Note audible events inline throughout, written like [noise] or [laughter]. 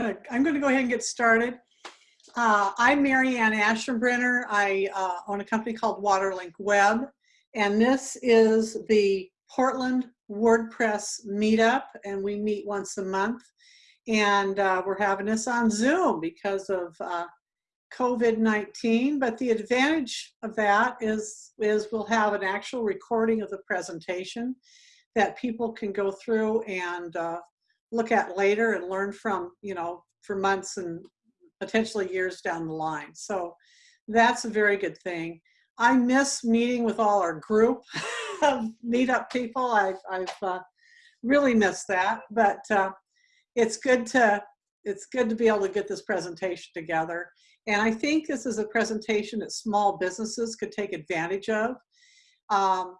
I'm going to go ahead and get started. Uh, I'm Marianne Aschenbrenner. I uh, own a company called Waterlink Web, and this is the Portland WordPress meetup, and we meet once a month. And uh, we're having this on Zoom because of uh, COVID-19, but the advantage of that is, is we'll have an actual recording of the presentation that people can go through and uh, look at later and learn from, you know, for months and potentially years down the line. So that's a very good thing. I miss meeting with all our group [laughs] of meetup people. I've, I've uh, really missed that, but uh, it's good to it's good to be able to get this presentation together. And I think this is a presentation that small businesses could take advantage of. Um,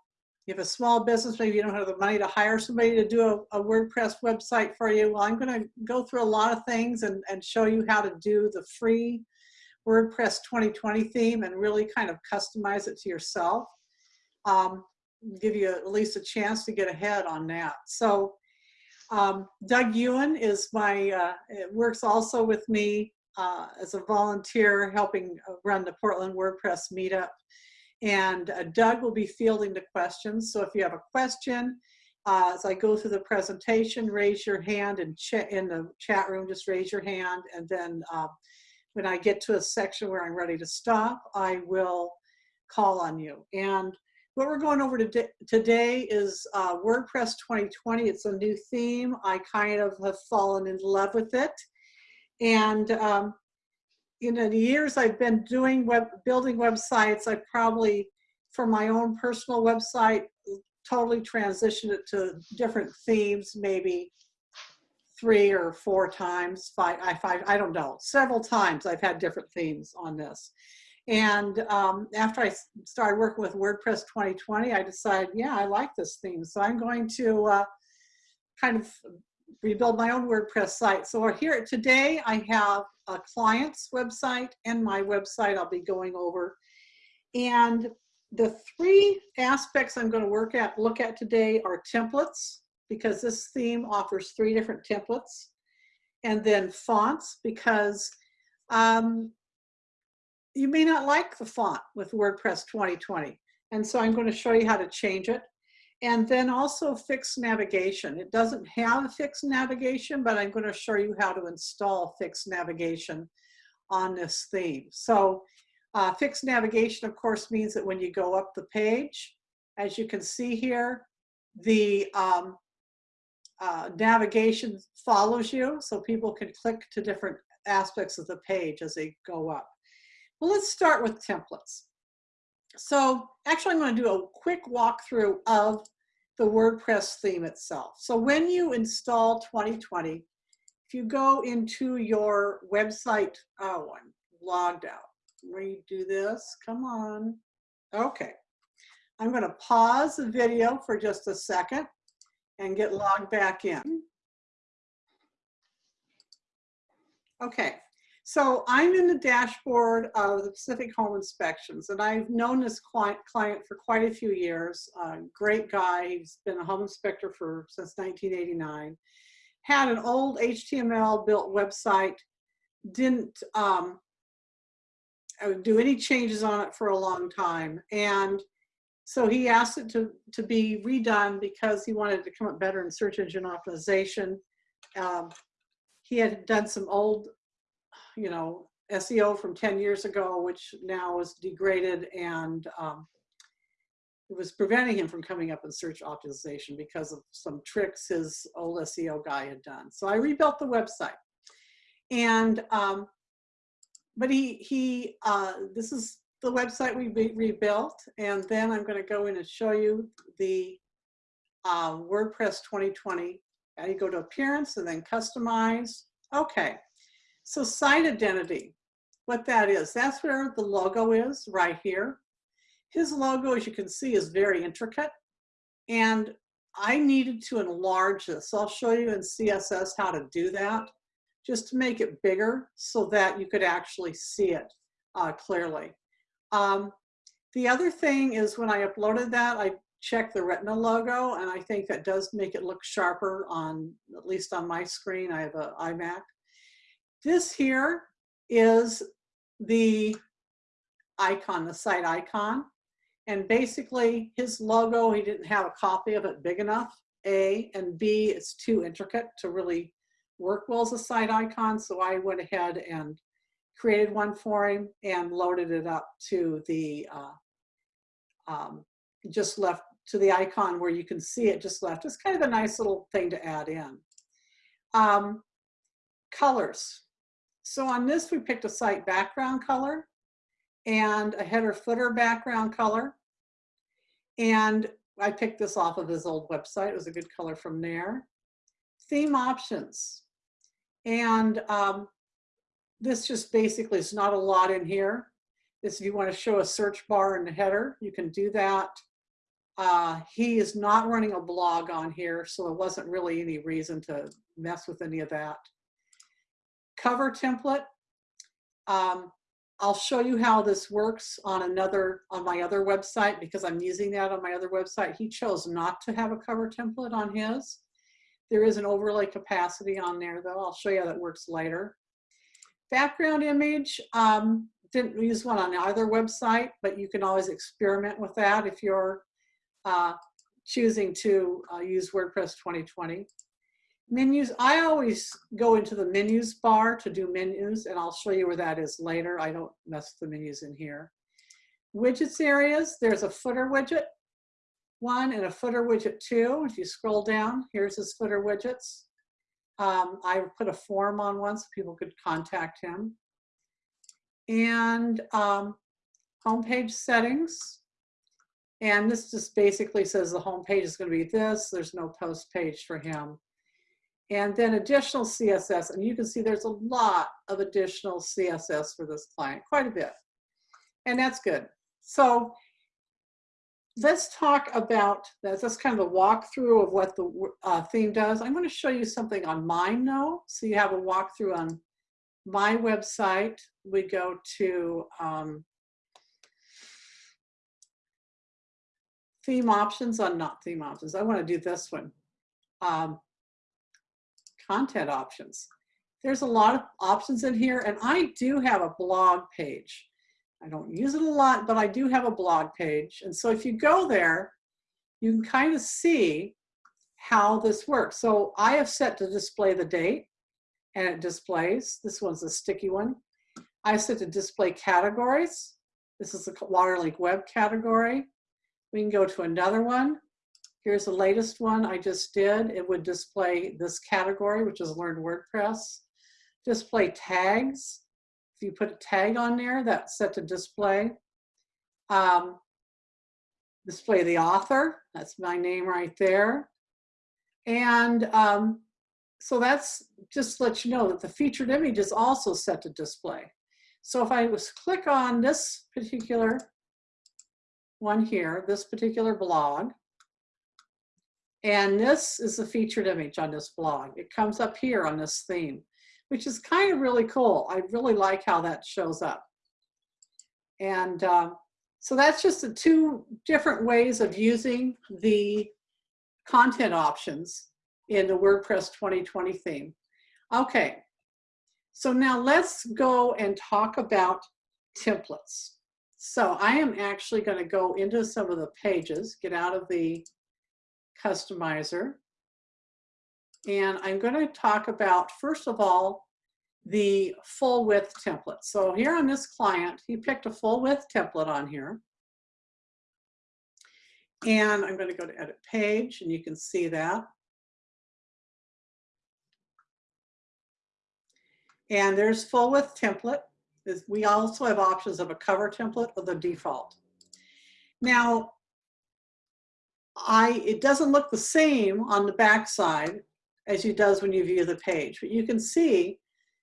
you have a small business, maybe you don't have the money to hire somebody to do a, a WordPress website for you. Well, I'm going to go through a lot of things and, and show you how to do the free WordPress 2020 theme and really kind of customize it to yourself. Um, give you at least a chance to get ahead on that. So um, Doug Ewan is my, uh, works also with me uh, as a volunteer helping run the Portland WordPress meetup. And uh, Doug will be fielding the questions. So if you have a question, uh, as I go through the presentation, raise your hand and in the chat room, just raise your hand. And then uh, when I get to a section where I'm ready to stop, I will call on you. And what we're going over today, today is uh, WordPress 2020. It's a new theme. I kind of have fallen in love with it. And um, in the years I've been doing web, building websites, I probably, for my own personal website, totally transitioned it to different themes, maybe three or four times, five, I, five, I don't know, several times I've had different themes on this. And um, after I started working with WordPress 2020, I decided, yeah, I like this theme. So I'm going to uh, kind of rebuild my own WordPress site. So here today, I have a client's website and my website I'll be going over. And the three aspects I'm going to work at, look at today are templates, because this theme offers three different templates. And then fonts, because um, you may not like the font with WordPress 2020. And so I'm going to show you how to change it. And then also fixed navigation. It doesn't have fixed navigation, but I'm going to show you how to install fixed navigation on this theme. So uh, fixed navigation, of course, means that when you go up the page, as you can see here, the um, uh, navigation follows you, so people can click to different aspects of the page as they go up. Well, let's start with templates. So actually, I'm going to do a quick walkthrough of the WordPress theme itself. So when you install 2020, if you go into your website, oh, I'm logged out. Redo this, come on. Okay, I'm gonna pause the video for just a second and get logged back in. Okay, so I'm in the dashboard of the Pacific Home Inspections, and I've known this client, client for quite a few years. Uh, great guy. He's been a home inspector for since 1989. Had an old HTML built website. Didn't um, uh, do any changes on it for a long time, and so he asked it to to be redone because he wanted to come up better in search engine optimization. Um, he had done some old you know, SEO from 10 years ago, which now is degraded and um, it was preventing him from coming up in search optimization because of some tricks his old SEO guy had done. So I rebuilt the website. And, um, but he, he uh, this is the website we re rebuilt. And then I'm gonna go in and show you the uh, WordPress 2020. Now you go to appearance and then customize. Okay, so site identity, what that is, that's where the logo is right here. His logo, as you can see, is very intricate. And I needed to enlarge this. I'll show you in CSS how to do that, just to make it bigger so that you could actually see it uh, clearly. Um, the other thing is when I uploaded that, I checked the Retina logo, and I think that does make it look sharper on, at least on my screen. I have an iMac. This here is the icon, the site icon. And basically his logo, he didn't have a copy of it big enough, A, and B, it's too intricate to really work well as a site icon. So I went ahead and created one for him and loaded it up to the, uh, um, just left to the icon where you can see it just left. It's kind of a nice little thing to add in. Um, colors. So on this, we picked a site background color and a header footer background color. And I picked this off of his old website. It was a good color from there. Theme options. And um, this just basically is not a lot in here. This, if you want to show a search bar in the header, you can do that. Uh, he is not running a blog on here, so there wasn't really any reason to mess with any of that. Cover template. Um, I'll show you how this works on another, on my other website because I'm using that on my other website. He chose not to have a cover template on his. There is an overlay capacity on there though. I'll show you how that works later. Background image, um, didn't use one on either website, but you can always experiment with that if you're uh, choosing to uh, use WordPress 2020. Menus, I always go into the menus bar to do menus and I'll show you where that is later. I don't mess with the menus in here. Widgets areas, there's a footer widget one and a footer widget two. If you scroll down, here's his footer widgets. Um, I put a form on one so people could contact him. And um, homepage settings. And this just basically says the homepage is going to be this. There's no post page for him and then additional CSS. And you can see there's a lot of additional CSS for this client, quite a bit. And that's good. So let's talk about, that's, that's kind of a walkthrough of what the uh, theme does. I'm going to show you something on mine though. So you have a walkthrough on my website. We go to um, theme options on not theme options. I want to do this one. Um, content options. There's a lot of options in here and I do have a blog page. I don't use it a lot, but I do have a blog page. And so if you go there, you can kind of see how this works. So I have set to display the date and it displays. This one's a sticky one. I set to display categories. This is a Waterlink web category. We can go to another one. Here's the latest one I just did. It would display this category, which is Learn WordPress. Display tags. If you put a tag on there, that's set to display. Um, display the author. That's my name right there. And um, so that's just let you know that the featured image is also set to display. So if I was click on this particular one here, this particular blog, and this is the featured image on this blog. It comes up here on this theme, which is kind of really cool. I really like how that shows up. And uh, so that's just the two different ways of using the content options in the WordPress 2020 theme. Okay, so now let's go and talk about templates. So I am actually going to go into some of the pages, get out of the customizer. And I'm going to talk about, first of all, the full width template. So here on this client, he picked a full width template on here. And I'm going to go to edit page and you can see that. And there's full width template. We also have options of a cover template or the default. Now, I, it doesn't look the same on the back side as it does when you view the page, but you can see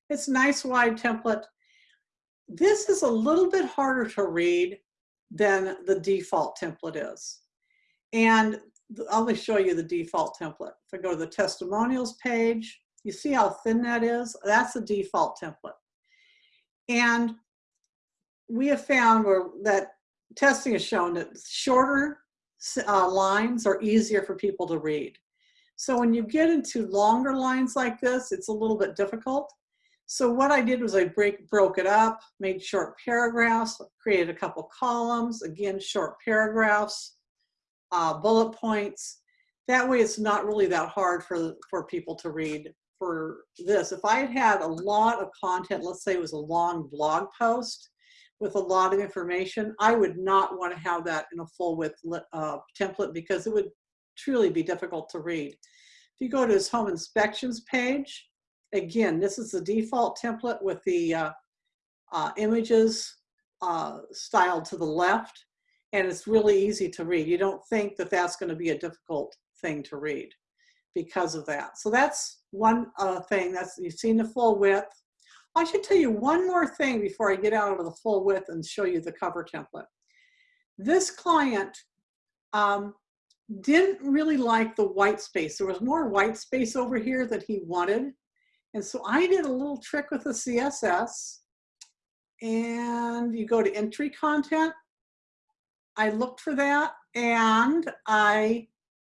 it's nice wide template. This is a little bit harder to read than the default template is. And I'll let show you the default template. If I go to the testimonials page, you see how thin that is? That's the default template. And we have found where that testing has shown that shorter uh, lines are easier for people to read. So when you get into longer lines like this, it's a little bit difficult. So what I did was I break, broke it up, made short paragraphs, created a couple columns, again, short paragraphs, uh, bullet points. That way it's not really that hard for, for people to read for this. If I had had a lot of content, let's say it was a long blog post with a lot of information, I would not want to have that in a full width uh, template because it would truly be difficult to read. If you go to his home inspections page, again, this is the default template with the uh, uh, images uh, styled to the left, and it's really easy to read. You don't think that that's going to be a difficult thing to read because of that. So that's one uh, thing. That's You've seen the full width. I should tell you one more thing before I get out of the full width and show you the cover template. This client um, didn't really like the white space. There was more white space over here that he wanted. And so I did a little trick with the CSS and you go to entry content. I looked for that and I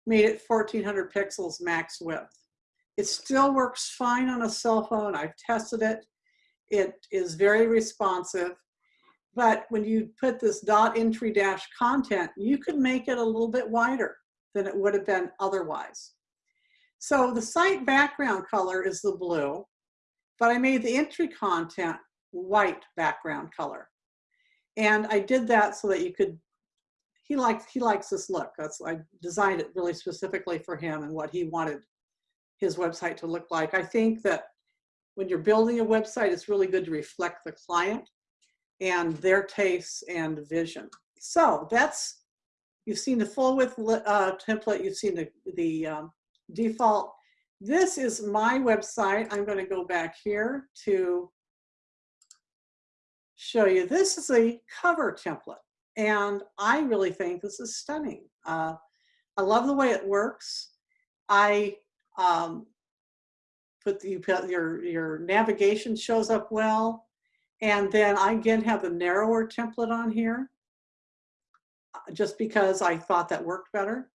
made it 1400 pixels max width. It still works fine on a cell phone. I've tested it. It is very responsive. But when you put this dot entry dash content, you could make it a little bit wider than it would have been otherwise. So the site background color is the blue, but I made the entry content white background color. And I did that so that you could, he likes, he likes this look. That's, I designed it really specifically for him and what he wanted his website to look like. I think that when you're building a website, it's really good to reflect the client and their tastes and vision. So that's, you've seen the full width uh, template, you've seen the, the um, default. This is my website. I'm going to go back here to show you. This is a cover template, and I really think this is stunning. Uh, I love the way it works. I um, put the, you put your your navigation shows up well, and then I again have the narrower template on here, uh, just because I thought that worked better.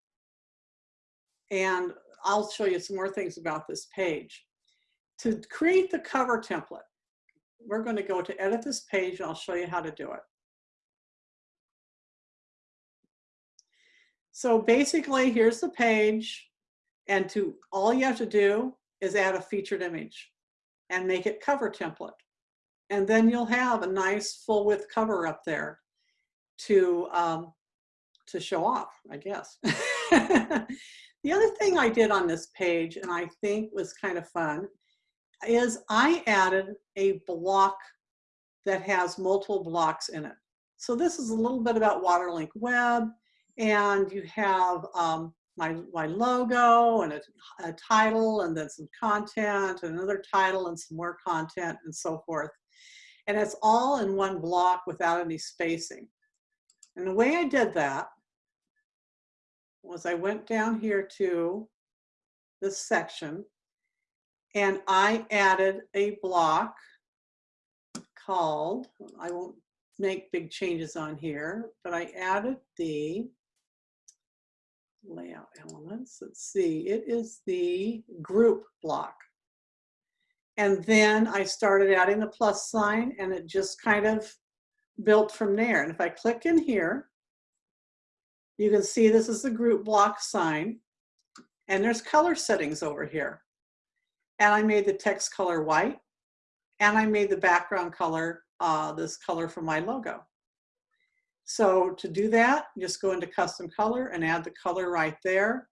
And I'll show you some more things about this page. To create the cover template, we're going to go to edit this page and I'll show you how to do it. So basically, here's the page, and to all you have to do is add a featured image and make it cover template. And then you'll have a nice full width cover up there to, um, to show off, I guess. [laughs] The other thing I did on this page, and I think was kind of fun, is I added a block that has multiple blocks in it. So this is a little bit about Waterlink Web, and you have um, my, my logo and a, a title and then some content and another title and some more content and so forth. And it's all in one block without any spacing. And the way I did that was I went down here to this section and I added a block called, I won't make big changes on here, but I added the layout elements. Let's see, it is the group block. And then I started adding the plus sign and it just kind of built from there. And if I click in here, you can see this is the group block sign and there's color settings over here. And I made the text color white and I made the background color, uh, this color for my logo. So to do that, just go into custom color and add the color right there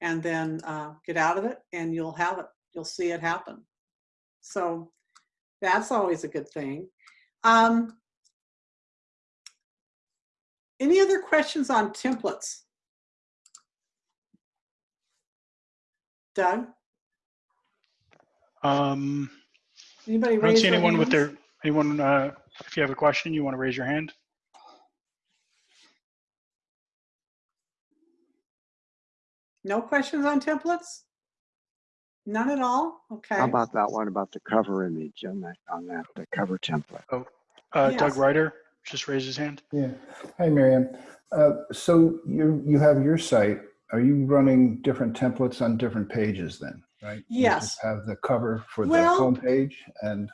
and then uh, get out of it and you'll have it. You'll see it happen. So that's always a good thing. Um, any other questions on templates? Doug? Um, Anybody I don't see anyone with their, anyone, uh, if you have a question, you want to raise your hand? No questions on templates? None at all? Okay. How about that one about the cover image on that, on that, the cover template? Uh, Doug Yes. Ryder just raised his hand. Yeah. Hi, Miriam. Uh, so you you have your site. Are you running different templates on different pages then? right? You Yes. just Have the cover for the Well- homepage and,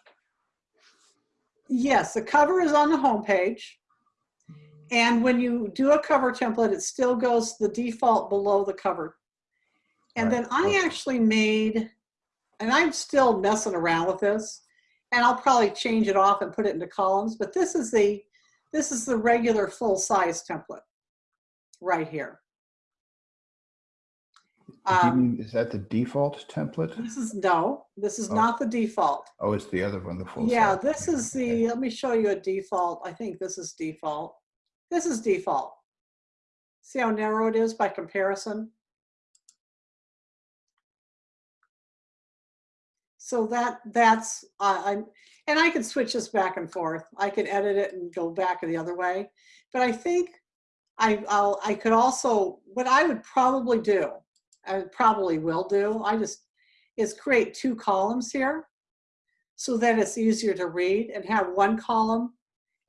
Yes, the cover is on the homepage. And when you do a cover template, it still goes the default below the cover. And then I actually made, and I'm still messing around with this, and I'll probably change it off and put it into columns, but this is the, this is the regular full-size template right here. Um, mean, is that the default template? This is, no, this is Oh. not the default. Oh, it's the other one, the full. Yeah, size. this is Okay. the, let me show you a default. I think this is default. This is default. See how narrow it is by comparison? So that, that's, uh, I'm, and I can switch this back and forth. I could edit it and go back the other way. But I think I, I'll, I could also, what I would probably do, I probably will do, I just, is create two columns here so that it's easier to read and have one column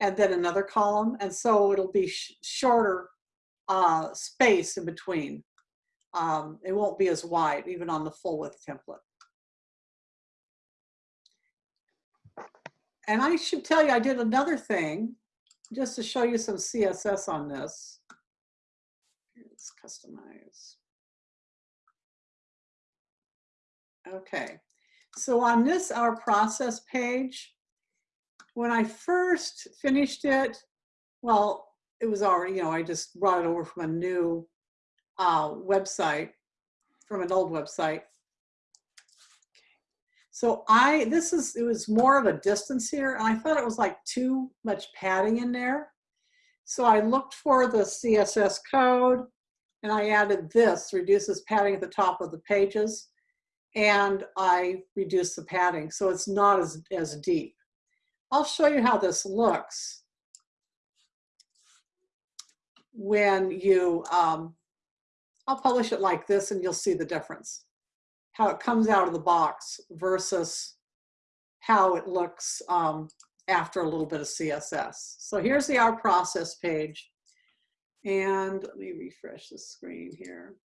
and then another column. And so it'll be sh- shorter uh, space in between. Um, it won't be as wide, even on the full width template. And I should tell you, I did another thing just to show you some CSS on this. Let's customize. Okay, so on this, our process page, when I first finished it, well, it was already, you know, I just brought it over from a new uh, website, from an old website. So I, this is, it was more of a distance here, and I thought it was like too much padding in there. So I looked for the CSS code, and I added this, reduces padding at the top of the pages and I reduce the padding so it's not as, as deep. I'll show you how this looks when you, um, I'll publish it like this and you'll see the difference. How it comes out of the box versus how it looks um, after a little bit of CSS. So here's the Our Process page. And let me refresh the screen here.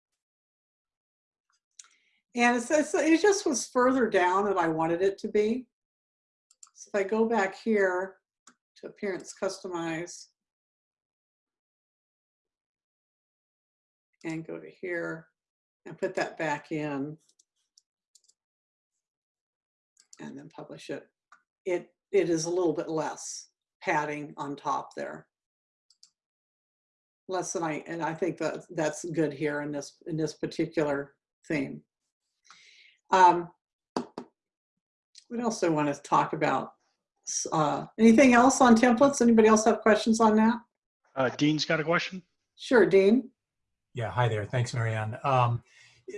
And it just was further down than I wanted it to be. So if I go back here to Appearance Customize and go to here and put that back in and then publish it, it, it is a little bit less padding on top there. Less than I, and I think that that's good here in this, in this particular theme. Um, what else do I want to talk about? Uh, anything else on templates? Anybody else have questions on that? Uh, Dean's got a question. Sure, Dean. Yeah, hi there. Thanks, Marianne. Um,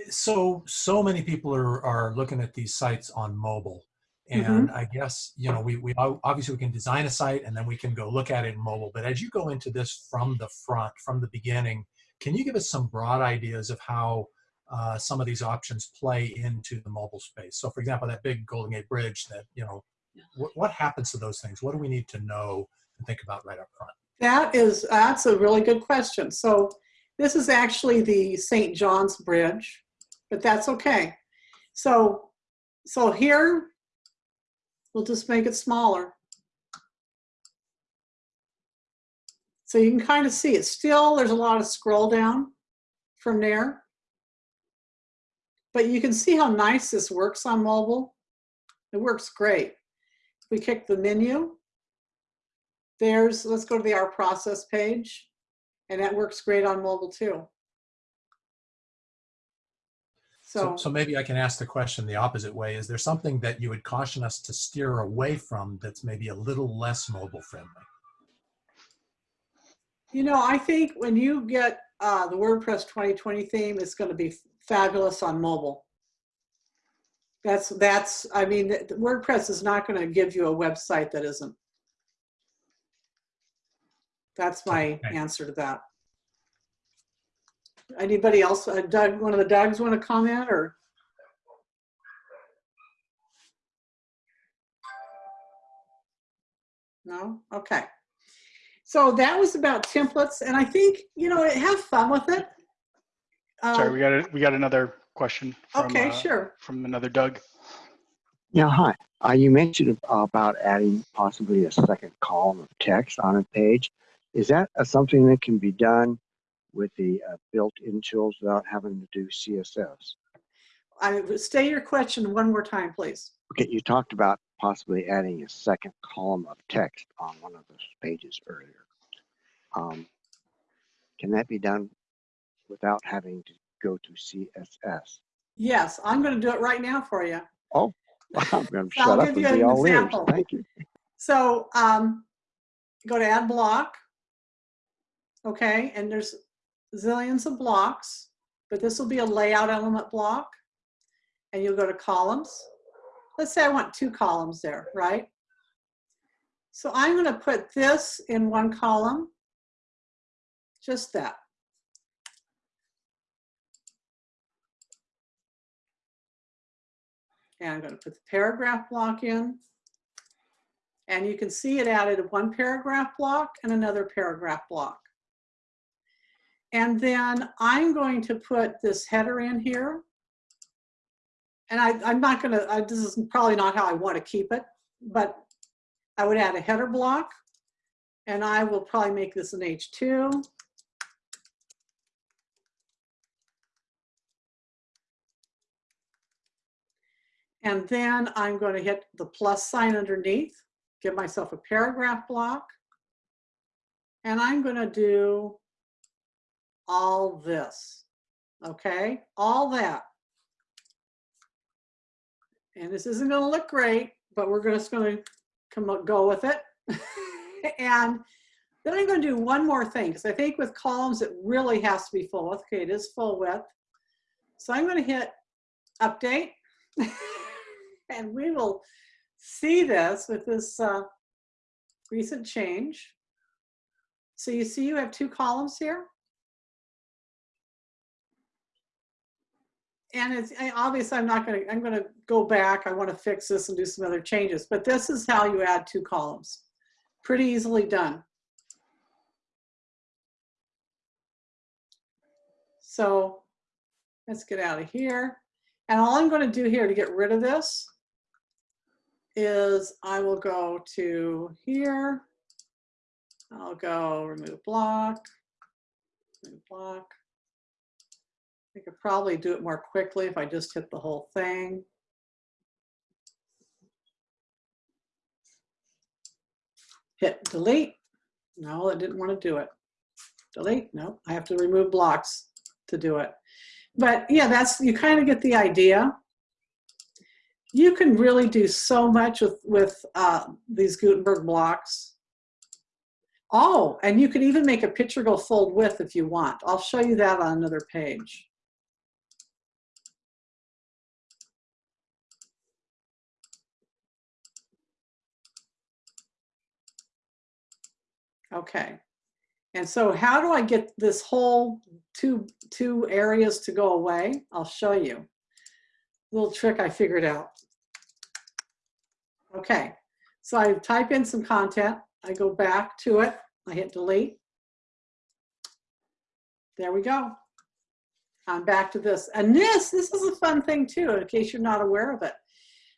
so, so many people are, are looking at these sites on mobile. And I guess, you know, we, we obviously we can design a site and then we can go look at it in mobile. But as you go into this from the front, from the beginning, can you give us some broad ideas of how uh, some of these options play into the mobile space? So, for example, that big Golden Gate Bridge that, you know, what, what happens to those things? What do we need to know and think about right up front? That is, that's a really good question. So this is actually the St. John's Bridge, but that's okay. So, so here, we'll just make it smaller. So you can kind of see it. Still, there's a lot of scroll down from there. But you can see how nice this works on mobile. It works great. We kick the menu. There's, let's go to the Our Process page. And that works great on mobile too. So, So, maybe I can ask the question the opposite way. Is there something that you would caution us to steer away from that's maybe a little less mobile friendly? you know, I think when you get uh, the WordPress 2020 theme, it's going to be fabulous on mobile. That's, that's, I mean, WordPress is not going to give you a website that isn't. That's my Okay. answer to that. Anybody else? Uh, Doug, one of the Dougs want to comment or? No? Okay. So that was about templates and I think, you know, have fun with it. Sorry, Um, we got a, we got another question. from, Okay, uh, sure. From another Doug. Yeah, hi. Uh, you mentioned about adding possibly a second column of text on a page. Is that uh, something that can be done with the uh, built-in tools without having to do CSS? I would stay your question one more time, please. Okay, you talked about possibly adding a second column of text on one of those pages earlier. Um, can that be done without having to go to CSS? Yes, I'm going to do it right now for you. Oh, I'm going [laughs] to I'll shut up give and you be an all ears. example. Thank you. So um, go to add block. Okay, and there's zillions of blocks, but this will be a layout element block. And you'll go to columns. Let's say I want two columns there, right? So I'm going to put this in one column. Just that. And I'm going to put the paragraph block in. And you can see it added one paragraph block and another paragraph block. And then I'm going to put this header in here. And I, I'm not gonna, I, this is probably not how I want to keep it, but I would add a header block. And I will probably make this an H2. And then I'm going to hit the plus sign underneath, give myself a paragraph block. And I'm going to do all this, okay? All that. And this isn't going to look great, but we're just going to come up, go with it. [laughs] and then I'm going to do one more thing because I think with columns it really has to be full width. Okay, it is full width. So I'm going to hit update. [laughs] and we will see this with this uh, recent change. So you see you have two columns here. And it's obvious I'm not gonna, I'm gonna go back. I wanna fix this and do some other changes, but this is how you add two columns. Pretty easily done. So let's get out of here. And all I'm going to do here to get rid of this is I will go to here. I'll go remove block, remove block. I could probably do it more quickly if I just hit the whole thing. Hit delete. No, I didn't want to do it. Delete. No, I have to remove blocks to do it. But yeah, that's you kind of get the idea. You can really do so much with with uh, these Gutenberg blocks. Oh, and you can even make a picture go full width if you want. I'll show you that on another page. Okay. And so how do I get this whole two, two areas to go away? I'll show you. Little trick I figured out. Okay, so I type in some content. I go back to it. I hit delete. There we go. I'm back to this. And this, this is a fun thing too, in case you're not aware of it.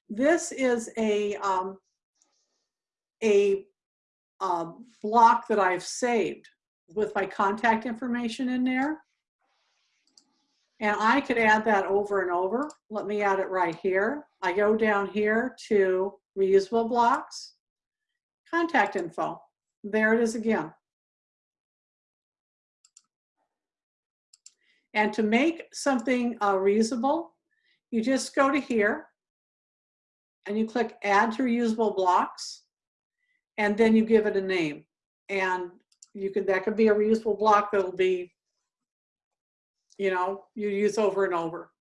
This is a, um, a uh, block that I've saved with my contact information in there. And I could add that over and over. Let me add it right here. I go down here to reusable blocks, contact info. There it is again. And to make something uh, reusable, you just go to here and you click add to reusable blocks and then you give it a name. And you can, that could be a reusable block that'll be, you know, you use over and over.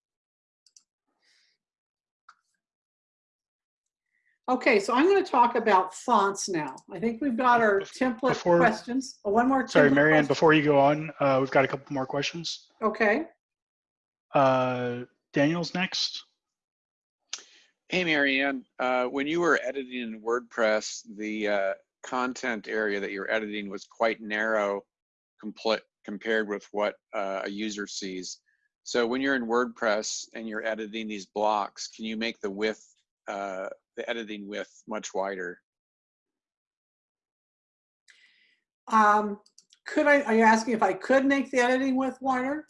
Okay, so I'm going to talk about fonts now. I think we've got our template Before- questions. Oh, One more. Sorry, Marianne, question. before you go on, uh, we've got a couple more questions. Okay, Uh, Daniel's next. Hey, Marianne, uh, when you were editing in WordPress, the uh, content area that you're editing was quite narrow compared with what uh, a user sees. So when you're in WordPress and you're editing these blocks, can you make the width, uh, the editing width much wider? Um, could I, are you asking if I could make the editing width wider?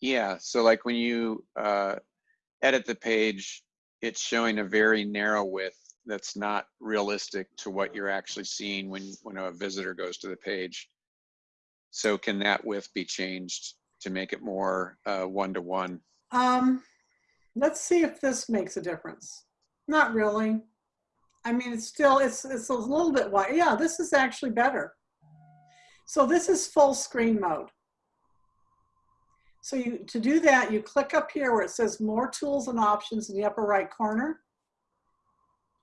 Yeah, so like when you uh, edit the page, it's showing a very narrow width that's not realistic to what you're actually seeing when, when a visitor goes to the page. So can that width be changed to make it more uh, one-to-one? Um, let's see if this makes a difference. Not really. I mean, it's still, it's, it's a little bit wide. Yeah, this is actually better. So this is full screen mode. So you, to do that, you click up here where it says more tools and options in the upper right corner.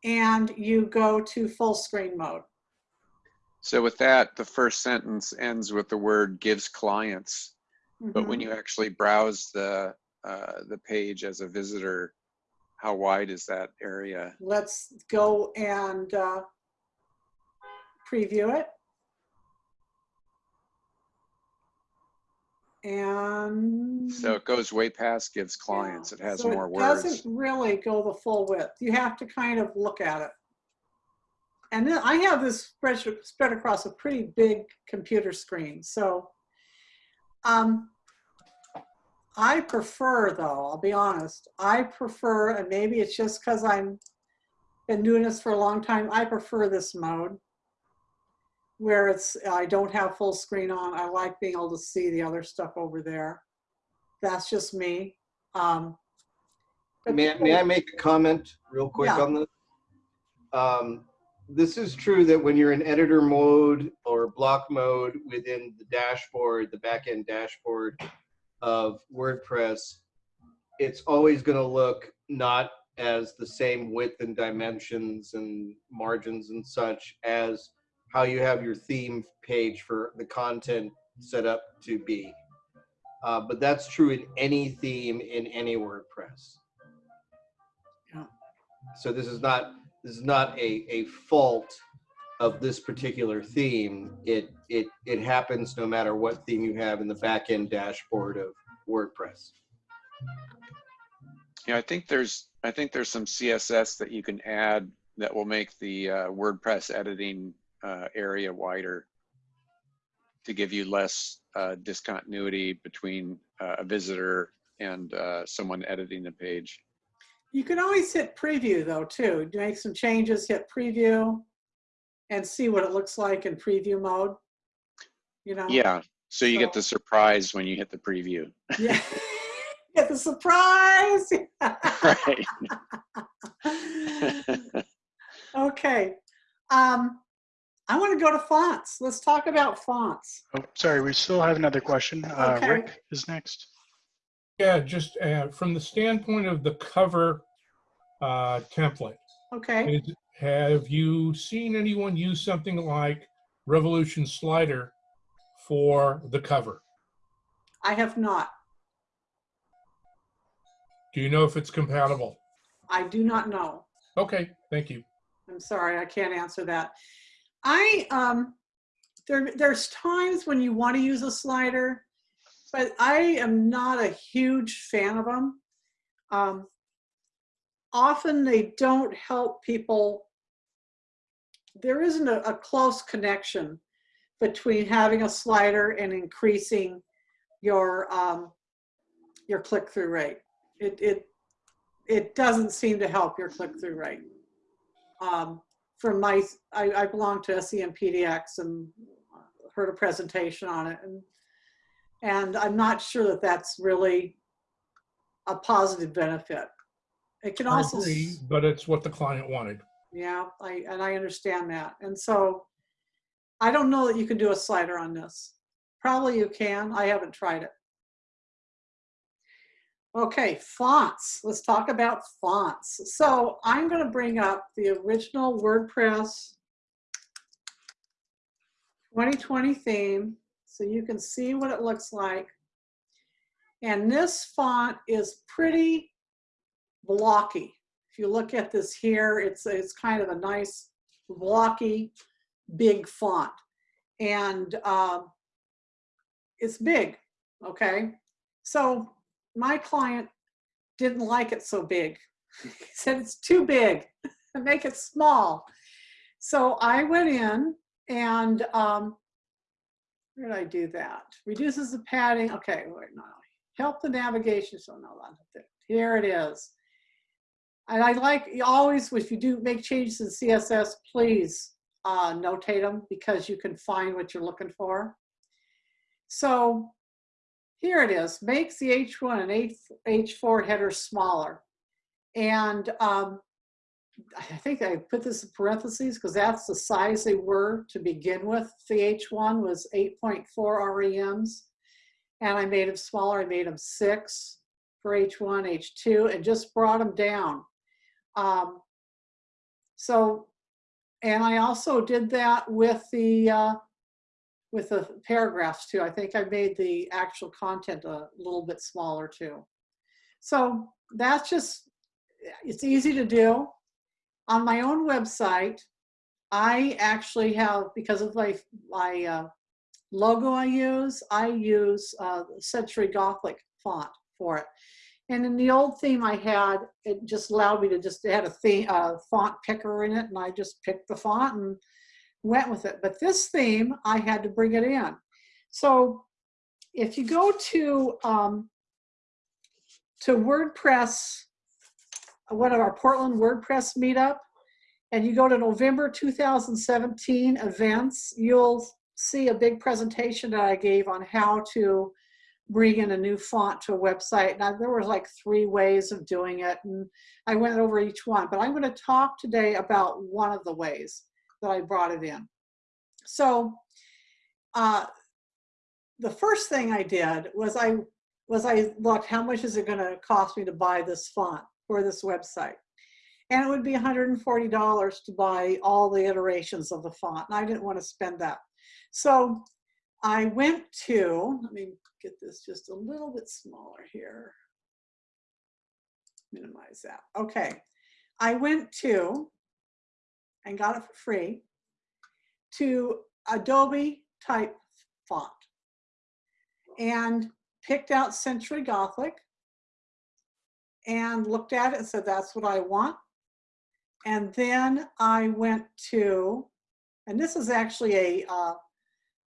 And you go to full screen mode. So with that, the first sentence ends with the word gives clients. But when Mhm. you actually browse the, uh, the page as a visitor, how wide is that area? Let's go and uh, preview it. And. So it goes way past gives clients. Yeah. It has So more It doesn't really go the full width. You have to kind of look at it. And then I have this spread, spread across a pretty big computer screen. So um, I prefer though, I'll be honest, I prefer, and maybe it's just because I'm been doing this for a long time, I prefer this mode where it's, I don't have full screen on. I like being able to see the other stuff over there. That's just me. Um, May, I- may I make a comment real quick Yeah. on this? Um, this is true that when you're in editor mode or block mode within the dashboard, the backend dashboard of WordPress, it's always going to look not as the same width and dimensions and margins and such as how you have your theme page for the content set up to be. Uh, but that's true in any theme in any WordPress. Yeah. So this is not this is not a, a fault of this particular theme. It it it happens no matter what theme you have in the back end dashboard of WordPress. Yeah, I think there's, I think there's some CSS that you can add that will make the uh, WordPress editing uh, area wider to give you less uh, discontinuity between uh, a visitor and uh, someone editing the page. You can always hit preview though too. Make some changes, hit preview and see what it looks like in preview mode. You know? Yeah, so you get the surprise when you hit the preview. [laughs] Yeah. Get the surprise. [laughs] Right. [laughs] okay. Um, I want to go to fonts. Let's talk about fonts. Oh, sorry, we still have another question. Uh, Okay. Rick is next. Yeah, just uh, from the standpoint of the cover uh, template, Okay. is, have you seen anyone use something like Revolution Slider for the cover? I have not. Do you know if it's compatible? I do not know. Okay, thank you. I'm sorry, I can't answer that. I, um, there, there's times when you want to use a slider, but I am not a huge fan of them. Um, often they don't help people. There isn't a, a close connection between having a slider and increasing your, um, your click-through rate. It, it, it doesn't seem to help your click-through rate um, from my, I, I belong to SEM PDX and heard a presentation on it. And, and I'm not sure that that's really a positive benefit. It can I also, agree, but it's what the client wanted. yeah, I, and I understand that. And so I don't know that you can do a slider on this. Probably you can. I haven't tried it. Okay, fonts. Let's talk about fonts. So I'm going to bring up the original WordPress 2020 theme so you can see what it looks like. And this font is pretty blocky. If you look at this here, it's, it's kind of a nice blocky, big font. And um, it's big, okay? So my client didn't like it so big. [laughs] He said it's too big, [laughs] make it small. So I went in and um, where did I do that? Reduces the padding. Okay, wait, no, help the navigation. So no. Here it is. And I like always, if you do make changes in CSS, please uh, notate them because you can find what you're looking for. So here it is, makes the H1 and H, H4 headers smaller. And um, I think I put this in parentheses because that's the size they were to begin with. The H1 was 8.4 REMs and I made them smaller. I made them six for H1, H2 and just brought them down. Um, so, and I also did that with the, uh, with the paragraphs too. I think I made the actual content a little bit smaller too. So that's just, it's easy to do. On my own website, I actually have, because of my, my uh, logo I use, I use uh, Century Gothic font for it. And in the old theme I had, it just allowed me to just, it had a theme, uh, font picker in it and I just picked the font and went with it. But this theme, I had to bring it in. So if you go to, um, to WordPress, one of our Portland WordPress meetup, and you go to November 2017 events, you'll see a big presentation that I gave on how to bring in a new font to a website. Now there were like three ways of doing it and I went over each one, but I'm gonna talk today about one of the ways that I brought it in. So uh, the first thing I did was I was I looked how much is it gonna cost me to buy this font for this website. And it would be $140 to buy all the iterations of the font. And I didn't want to spend that. So I went to, let me get this just a little bit smaller here. Minimize that. Okay. I went to, and got it for free, to Adobe type font and picked out Century Gothic and looked at it and said, that's what I want. And then I went to, and this is actually a, uh,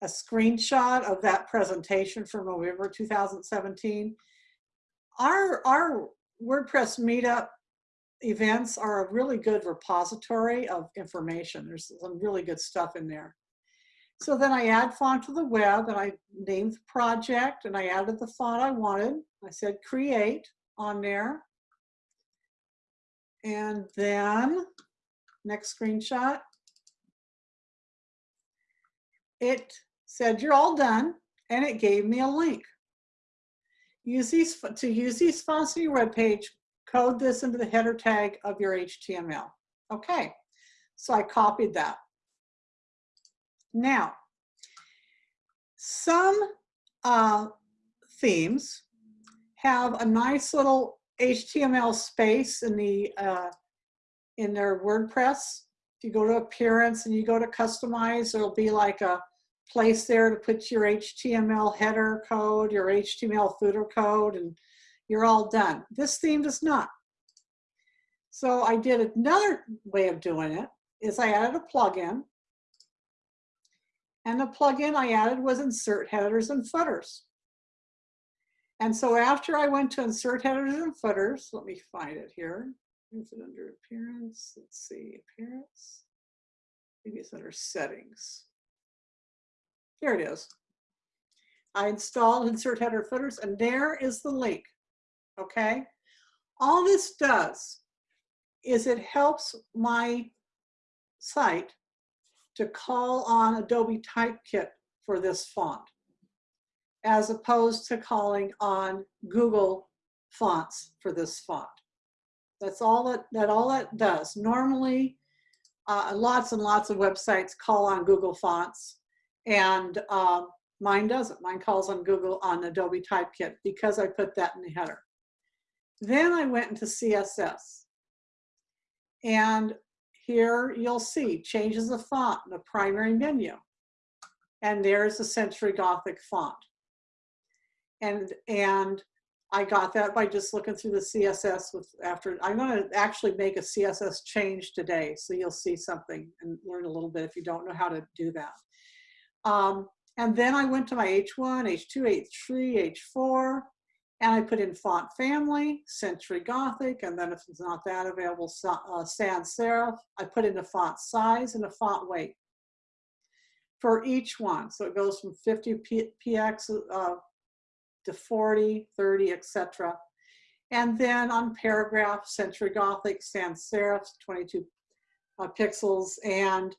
a screenshot of that presentation from November 2017. Our, our WordPress meetup events are a really good repository of information. There's some really good stuff in there. So then I add font to the web and I named the project and I added the font I wanted. I said create on there. And then next screenshot. It said you're all done and it gave me a link. Use these to use these fonts in your web page, code this into the header tag of your HTML. Okay, so I copied that. Now, some uh, themes have a nice little HTML space in the uh, in their WordPress. If you go to appearance and you go to customize, there'll be like a place there to put your HTML header code, your HTML footer code, and you're all done. This theme does not. So I did another way of doing it is I added a plugin. And the plugin I added was insert headers and footers. And so after I went to insert headers and footers, let me find it here. Is it under appearance? Let's see, appearance. Maybe it's under settings. Here it is. I installed insert header footers and there is the link, okay? All this does is it helps my site to call on Adobe Typekit for this font as opposed to calling on Google fonts for this font. That's all that, that all that does. Normally, uh, lots and lots of websites call on Google fonts and um, mine doesn't. Mine calls on Google on Adobe Typekit because I put that in the header. Then I went into CSS. And here you'll see changes of font in the primary menu. And there's the Century Gothic font. And, and I got that by just looking through the CSS with, after, I'm gonna actually make a CSS change today, so you'll see something and learn a little bit if you don't know how to do that. Um, and then I went to my H1, H2, H3, H4, and I put in font family, Century Gothic, and then if it's not that available, uh, sans serif. I put in a font size and a font weight for each one. So it goes from 50 P- px uh, to 40, 30, etc. And then on paragraph, Century Gothic, sans serif, 22 uh, pixels, and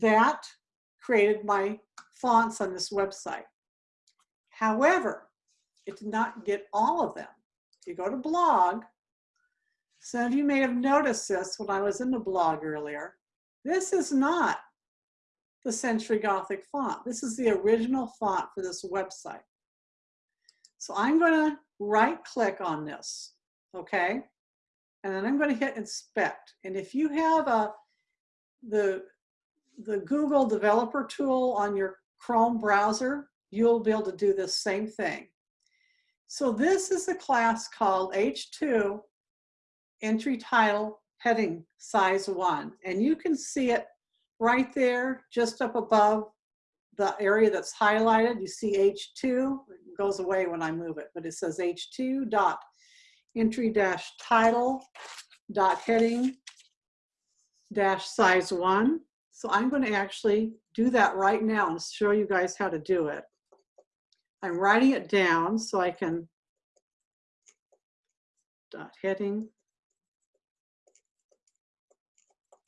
that created my fonts on this website. However, it did not get all of them. If you go to blog, some of you may have noticed this when I was in the blog earlier. This is not the Century Gothic font. This is the original font for this website. So I'm going to right click on this, okay? And then I'm going to hit inspect. And if you have a the the Google developer tool on your Chrome browser, you'll be able to do this same thing. So this is a class called H2 entry title heading size one. And you can see it right there, just up above the area that's highlighted. You see H2, it goes away when I move it, but it says H2 dot entry dash title dot heading dash size one. So I'm going to actually do that right now and show you guys how to do it. I'm writing it down so I can dot heading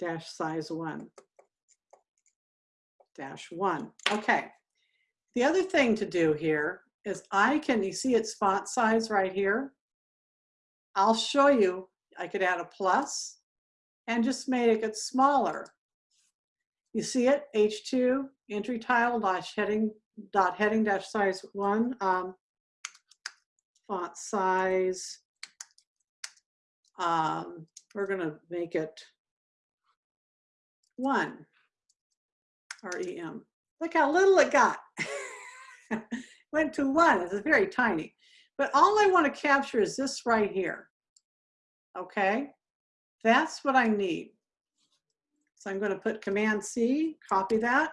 dash size one dash one. Okay. The other thing to do here is I can, you see its font size right here? I'll show you, I could add a plus and just make it smaller. You see it, H2, entry tile dash heading, dot heading dash size one, um, font size. Um, we're gonna make it one, REM. Look how little it got. [laughs] Went to one, it's very tiny. But all I wanna capture is this right here. Okay, that's what I need. So I'm going to put Command C, copy that.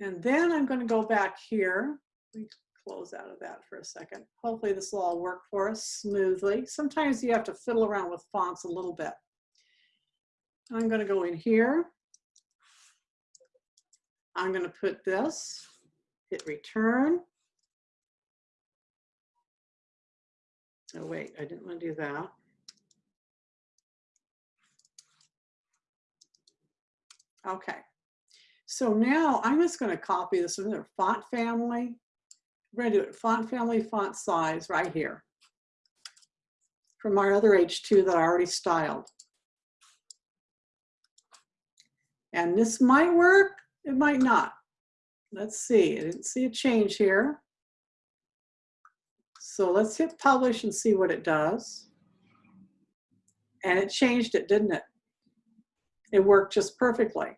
And then I'm going to go back here. Let me close out of that for a second. Hopefully this will all work for us smoothly. Sometimes you have to fiddle around with fonts a little bit. I'm going to go in here. I'm going to put this, hit return. Oh wait, I didn't want to do that. Okay, so now I'm just going to copy this in their font family. We're going to do it font family, font size right here from our other H2 that I already styled. And this might work, it might not. Let's see, I didn't see a change here. So let's hit publish and see what it does. And it changed it, didn't it? It worked just perfectly.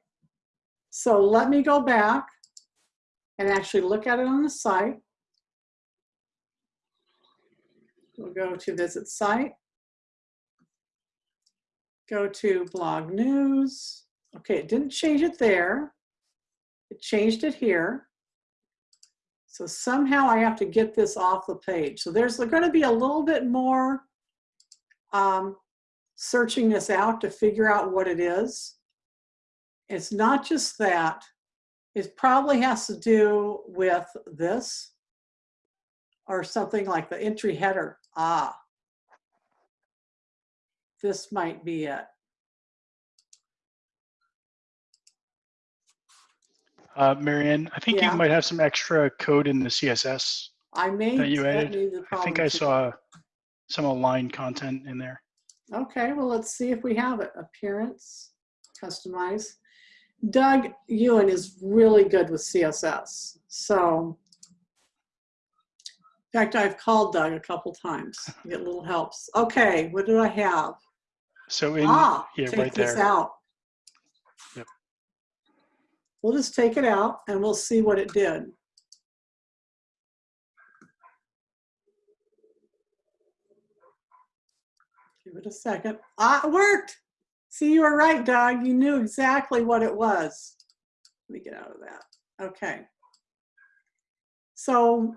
So let me go back and actually look at it on the site. We'll go to visit site. Go to blog news. Okay, it didn't change it there. It changed it here. So somehow I have to get this off the page. So there's going to be a little bit more um, searching this out to figure out what it is. It's not just that. It probably has to do with this or something like the entry header. Ah, this might be it. Uh, Marianne, I think Yeah. you might have some extra code in the CSS. I may. That you added? I think I saw some aligned content in there. Okay, well, let's see if we have it. Appearance, customize. Doug Ewan is really good with CSS. So, in fact, I've called Doug a couple times to get little helps. Okay, what did I have? So in, ah, yeah, take right this there. out. Yep. We'll just take it out and we'll see what it did. Give it a second. Ah, it worked. See, you were right, Doug. You knew exactly what it was. Let me get out of that. Okay. So,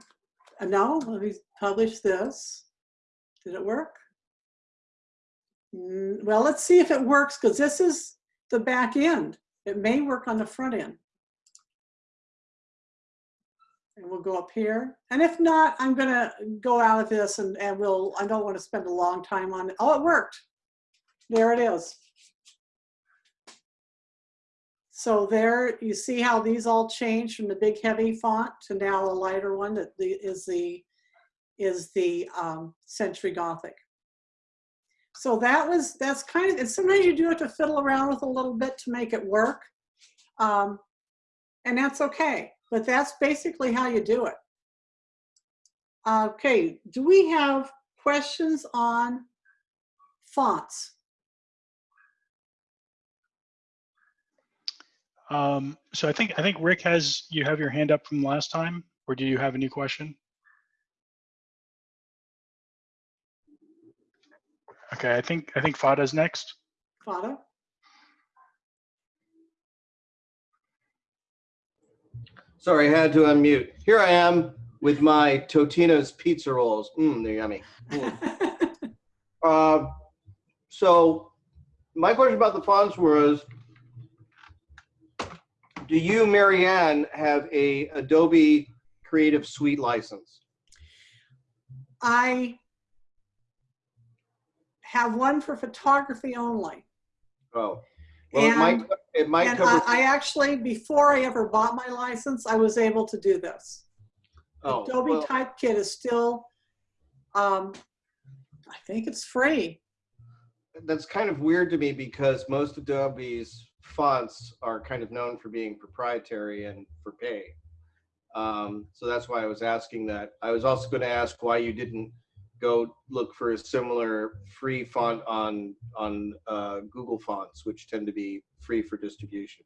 uh, no, let me publish this. Did it work? Mm, Well, let's see if it works because this is the back end. It may work on the front end. And we'll go up here. And if not, I'm gonna go out of this and, and we'll, I don't want to spend a long time on it. Oh, it worked. There it is. So there, you see how these all change from the big heavy font to now a lighter one that the, is the, is the um, Century Gothic. So that was, that's kind of, and sometimes you do have to fiddle around with a little bit to make it work. Um, and that's okay, but that's basically how you do it. Okay, do we have questions on fonts? Um, so I think, I think Rick has, you have your hand up from last time, or do you have a new question? Okay, I think, I think Fada's next. Fada? Sorry, I had to unmute. Here I am with my Totino's pizza rolls. Mmm, they're yummy. Mm. [laughs] Uh, so my question about the fonts was, do you, Marianne, have a Adobe Creative Suite license? I have one for photography only. Oh, well, it might, And- it might And cover. I, I actually, before I ever bought my license, I was able to do this. oh, Adobe well, Typekit is still, um, I think it's free. That's kind of weird to me because most Adobe's fonts are kind of known for being proprietary and for pay. Um, so that's why I was asking that. I was also going to ask why you didn't go look for a similar free font on on uh, Google Fonts, which tend to be free for distribution.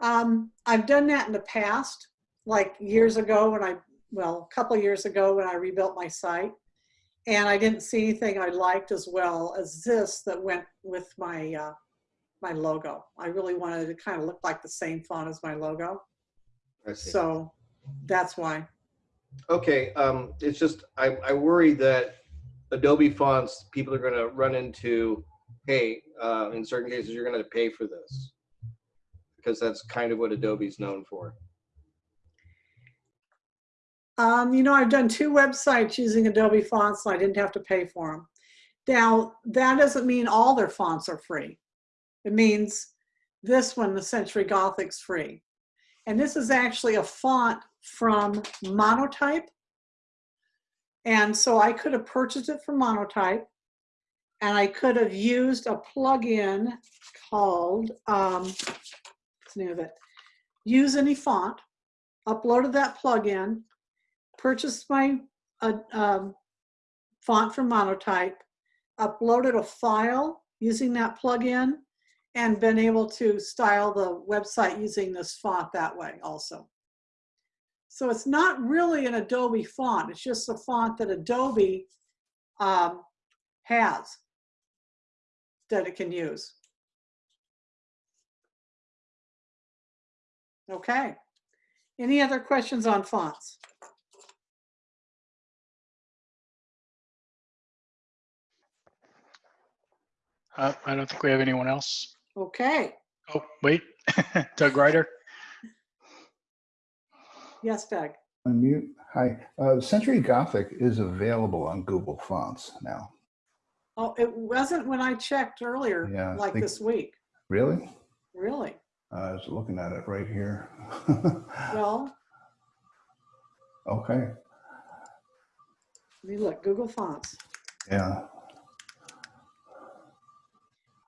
Um, I've done that in the past, like years ago when I, well, a couple years ago when I rebuilt my site. And I didn't see anything I liked as well as this that went with my, uh, my logo. I really wanted it to kind of look like the same font as my logo. So that's why. Okay, um, it's just I, I worry that Adobe fonts people are going to run into. Hey, uh, in certain cases, you're going to pay for this because that's kind of what Adobe's known for. Um, you know, I've done two websites using Adobe fonts and I didn't have to pay for them. Now, that doesn't mean all their fonts are free. It means this one, the Century Gothic's free. And this is actually a font from Monotype. And so I could have purchased it from Monotype and I could have used a plugin called, um, what's the name of it? Use any font, uploaded that plugin, purchased my uh, um, font from Monotype, uploaded a file using that plugin, and been able to style the website using this font that way also. So it's not really an Adobe font, it's just a font that Adobe um, has that it can use. Okay. Any other questions on fonts? Uh, I don't think we have anyone else. Okay. Oh, wait, [laughs] Doug Ryder. Yes, Doug. Unmute. Hi. Uh, Century Gothic is available on Google Fonts now. Oh, it wasn't when I checked earlier, Yeah, like think- this week. Really? Really? I was looking at it right here. [laughs] Well, okay. let me look, Google Fonts. Yeah.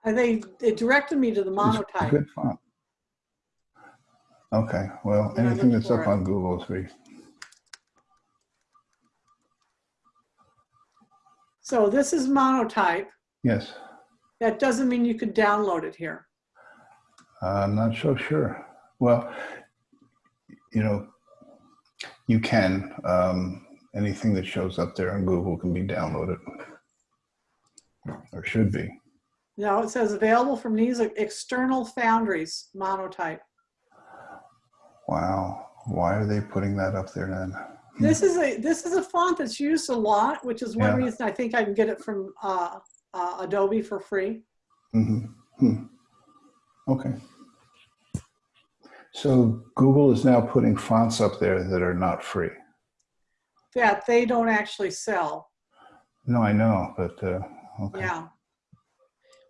And they, it directed me to the It's a monotype. Good font. Okay. Well, Yeah, anything that's up it. on Google is free. So this is monotype. Yes. That doesn't mean you could download it here. I'm not so sure. Well, you know, you can. Um, anything that shows up there on Google can be downloaded. Or should be. No, it says available from these external foundries, monotype. Wow. Why are they putting that up there then? This is a this is a font that's used a lot, which is one Yeah. reason I think I can get it from uh, uh, Adobe for free. Mhm. Hmm. Okay. So Google is now putting fonts up there that are not free. that they don't actually sell. No, I know, but uh, okay. Yeah.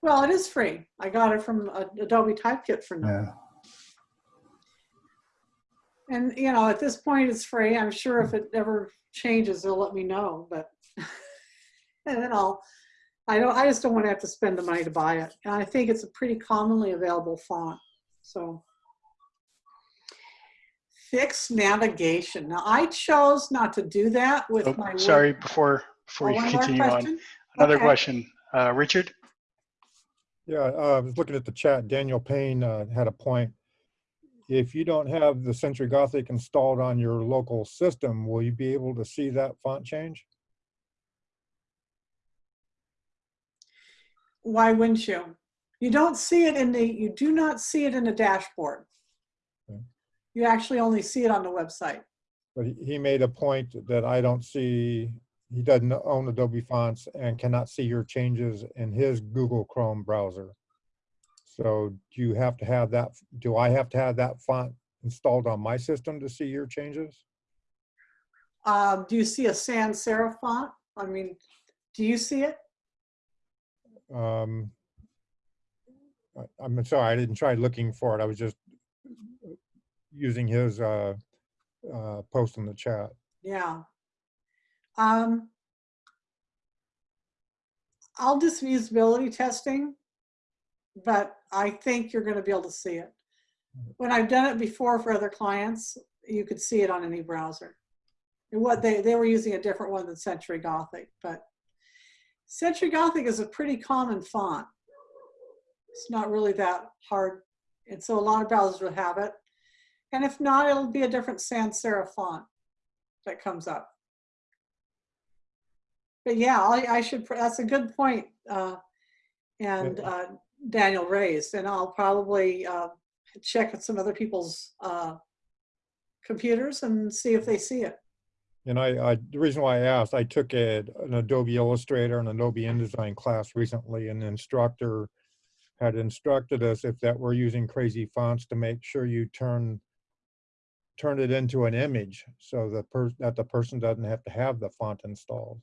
Well, it is free. I got it from uh, Adobe Typekit for nothing. Yeah. And, you know, at this point, it's free. I'm sure if it ever changes, they'll let me know, but, [laughs] and then I'll, I don't, I just don't want to have to spend the money to buy it. And I think it's a pretty commonly available font, so. Fixed navigation. Now, I chose not to do that with Oh, my. Word- sorry, before, Oh, before you continue on, another Okay. question. Uh, Richard? Yeah, uh, I was looking at the chat. Daniel Payne uh, had a point. If you don't have the Century Gothic installed on your local system, will you be able to see that font change? Why wouldn't you? You don't see it in the, you do not see it in the dashboard. Okay. You actually only see it on the website. But he- he made a point that I don't see, he doesn't own Adobe Fonts and cannot see your changes in his Google Chrome browser. So do you have to have that, do I have to have that font installed on my system to see your changes? Um, do you see a sans serif font? I mean, do you see it? Um, I- I'm sorry, I didn't try looking for it. I was just using his uh, uh, post in the chat. Yeah. Um, I'll do some usability testing, but I think you're gonna be able to see it. When I've done it before for other clients, you could see it on any browser. And what they, they were using a different one than Century Gothic, but Century Gothic is a pretty common font. It's not really that hard. And so a lot of browsers will have it. And if not, it'll be a different sans serif font that comes up. But yeah, I, I should, that's a good point. Uh, and uh, Daniel raised, and I'll probably uh, check some other people's uh, computers and see if they see it. And I, I, the reason why I asked, I took a, an Adobe Illustrator and Adobe InDesign class recently, and the instructor had instructed us if that we're using crazy fonts to make sure you turn turn it into an image so the that the person doesn't have to have the font installed.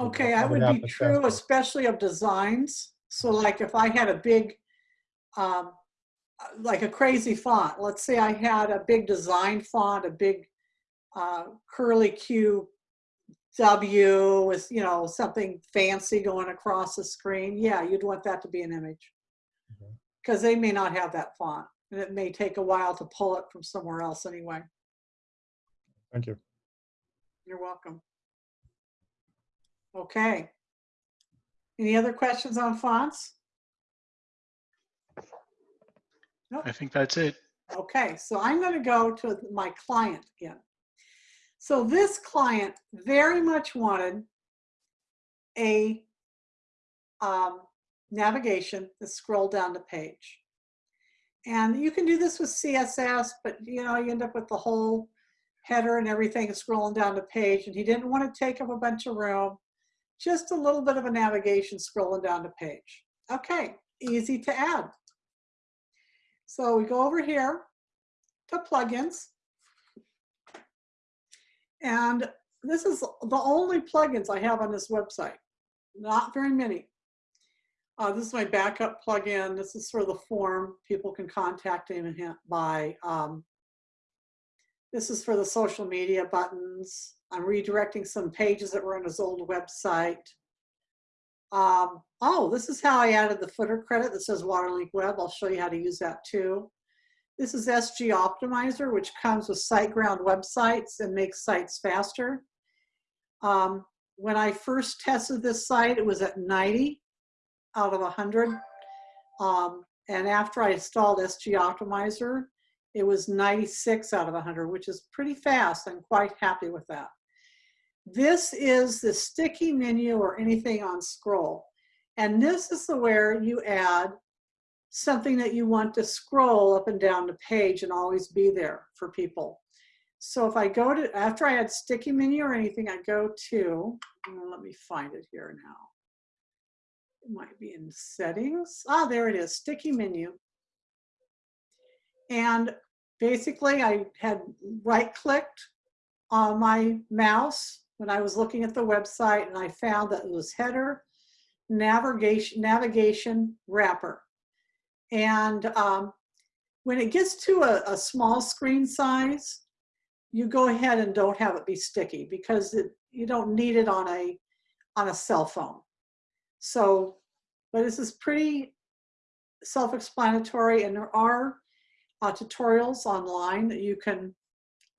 Okay, I that would be true, especially of designs. So like if I had a big, um, uh, like a crazy font, let's say I had a big design font, a big uh, curly Q W with, you know, something fancy going across the screen. Yeah, you'd want that to be an image. Because they may not have that font and it may take a while to pull it from somewhere else anyway. Thank you. You're welcome. Okay. Any other questions on fonts? I think that's it. Okay, so I'm going to go to my client again. So this client very much wanted a um, navigation to scroll down the page. And you can do this with CSS, but you know, you end up with the whole header and everything scrolling down the page. And he didn't want to take up a bunch of room, just a little bit of a navigation scrolling down the page. Okay, easy to add. So we go over here to plugins. And this is the only plugins I have on this website. Not very many. Uh, this is my backup plugin. This is for the form. People can contact him by. Um, this is for the social media buttons. I'm redirecting some pages that were on his old website. Um, oh, this is how I added the footer credit that says Waterlink Web. I'll show you how to use that too. This is SG Optimizer, which comes with SiteGround websites and makes sites faster. Um, when I first tested this site, it was at 90 out of 100. Um, and after I installed SG Optimizer, it was 96 out of 100, which is pretty fast. I'm quite happy with that. This is the sticky menu or anything on scroll. And this is the where you add something that you want to scroll up and down the page and always be there for people. So if I go to, after I add sticky menu or anything, I go to, let me find it here now. It might be in settings. Ah, there it is, sticky menu. And basically I had right clicked on my mouse when I was looking at the website and I found that it was header, navigation, navigation wrapper. And um, when it gets to a, a, small screen size, you go ahead and don't have it be sticky because it, you don't need it on a, on a cell phone. So, but this is pretty self-explanatory and there are uh, tutorials online that you can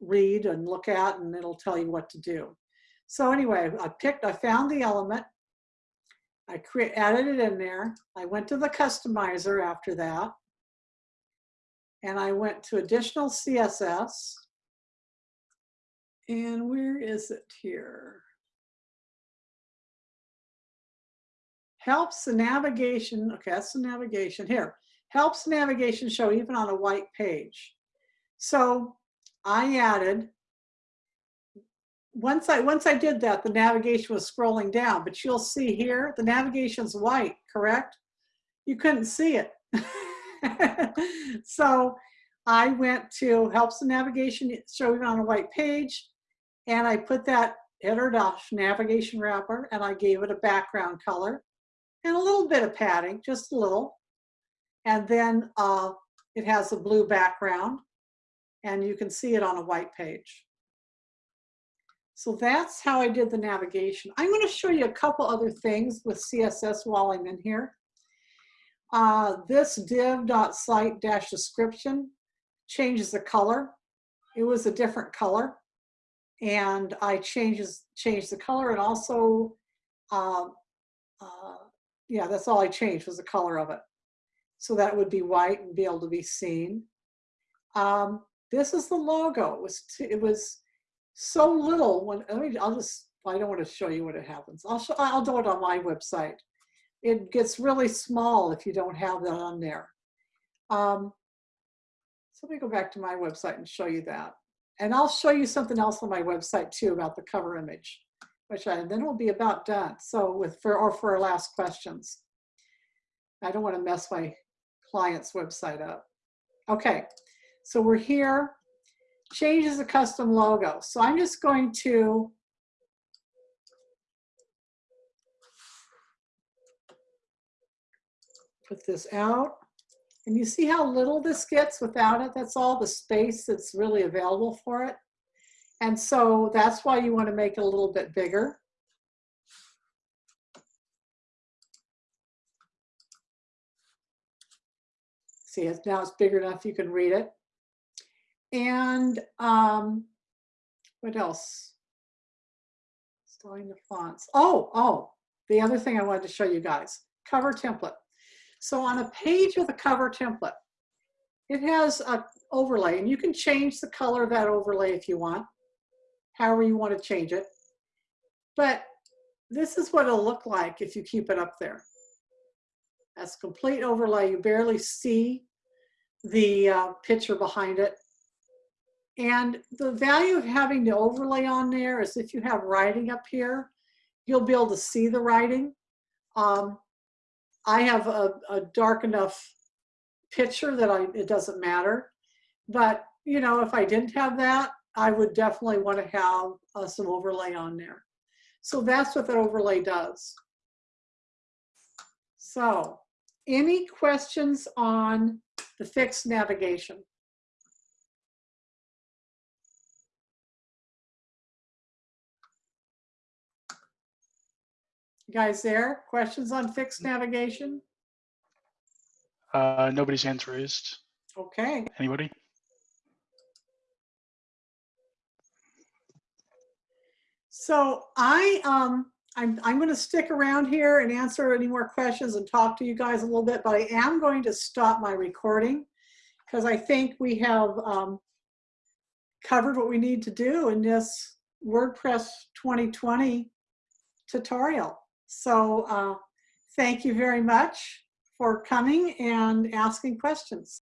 read and look at and it'll tell you what to do. So anyway, I picked, I found the element, I create, added it in there. I went to the customizer after that. And I went to additional CSS. And where is it here? Helps the navigation, okay, that's the navigation here. Helps navigation show even on a white page. So I added once I once I did that, the navigation was scrolling down, but you'll see here, the navigation's white, correct? You couldn't see it. [laughs] so I went to helps the navigation showing on a white page, and I put that header navigation wrapper, and I gave it a background color and a little bit of padding, just a little. And then uh, it has a blue background, and you can see it on a white page. So that's how I did the navigation. I'm going to show you a couple other things with CSS while I'm in here. Uh, this div.site-description changes the color. It was a different color. And I changes, changed the color and also, uh, uh, yeah, that's all I changed was the color of it. So that would be white and be able to be seen. Um, this is the logo. It was, it was so little when I mean, I'll just I don't want to show you what it happens. I'll show, I'll do it on my website. It gets really small if you don't have that on there. Um, so let me go back to my website and show you that. And I'll show you something else on my website too about the cover image, which I, then we'll be about done. So with for or for our last questions. I don't want to mess my client's website up. Okay, so we're here changes the custom logo. So I'm just going to put this out. And you see how little this gets without it? That's all the space that's really available for it. And so that's why you want to make it a little bit bigger. See, now it's bigger enough you can read it. And um, what else? Styling the fonts. Oh, oh, the other thing I wanted to show you guys, cover template. So on a page with a cover template, it has a overlay and you can change the color of that overlay if you want, however you want to change it. But this is what it'll look like if you keep it up there. That's complete overlay. You barely see the uh, picture behind it. And the value of having the overlay on there is if you have writing up here, you'll be able to see the writing. Um, I have a, a, dark enough picture that I, it doesn't matter. But, you know, if I didn't have that, I would definitely want to have uh, some overlay on there. So that's what that overlay does. So any questions on the fixed navigation? You guys there? Questions on fixed navigation? Uh, nobody's hands raised. Okay. Anybody? So I, um, I'm, I'm going to stick around here and answer any more questions and talk to you guys a little bit, but I am going to stop my recording because I think we have um, covered what we need to do in this WordPress 2020 tutorial. So uh, thank you very much for coming and asking questions.